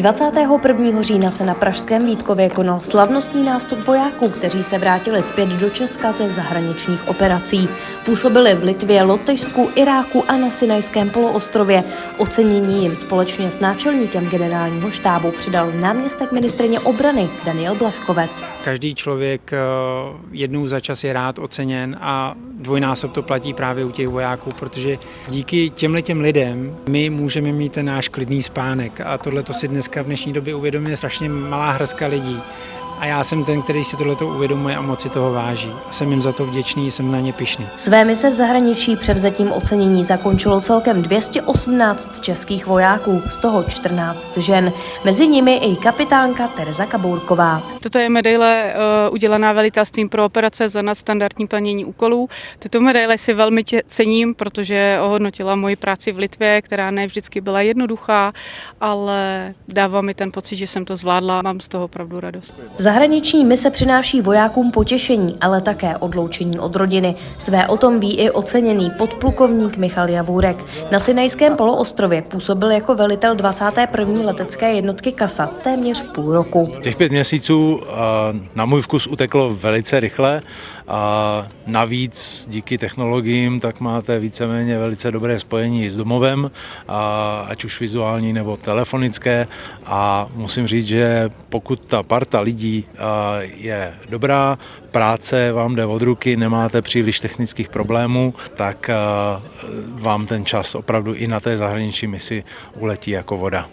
21. října se na Pražském Vítkově konal slavnostní nástup vojáků, kteří se vrátili zpět do Česka ze zahraničních operací. Působili v Litvě, Lotyšsku, Iráku a na Sinajském poloostrově. Ocenění jim společně s náčelníkem generálního štábu přidal náměstek ministrině obrany Daniel Blaškovec. Každý člověk eh, jednou za čas je rád oceněn a dvojnásob to platí právě u těch vojáků, protože díky těmhle těm lidem my můžeme mít ten náš klidný spánek a tohle to si dneska v dnešní době uvědomuje strašně malá hrska lidí. A já jsem ten, který si tohleto uvědomuje a moci toho váží. A jsem jim za to vděčný, jsem na ně pišný. Své mise v zahraničí převzetím ocenění zakončilo celkem 218 českých vojáků, z toho 14 žen. Mezi nimi i kapitánka Tereza Kabourková. Toto je medaile uh, udělaná velitelstvím pro operace za nadstandardní plnění úkolů. Tyto medaile si velmi tě, cením, protože ohodnotila moji práci v Litvě, která ne vždycky byla jednoduchá, ale dává mi ten pocit, že jsem to zvládla. Mám z toho opravdu radost. Zahraniční mise přináší vojákům potěšení, ale také odloučení od rodiny. Své o tom ví i oceněný podplukovník Michal Javůrek. Na Sinajském poloostrově působil jako velitel 21. letecké jednotky KASA téměř půl roku. Těch pět měsíců na můj vkus uteklo velice rychle a navíc díky technologiím tak máte víceméně velice dobré spojení s domovem, ať už vizuální nebo telefonické a musím říct, že pokud ta parta lidí je dobrá, práce vám jde od ruky, nemáte příliš technických problémů, tak vám ten čas opravdu i na té zahraniční misi uletí jako voda.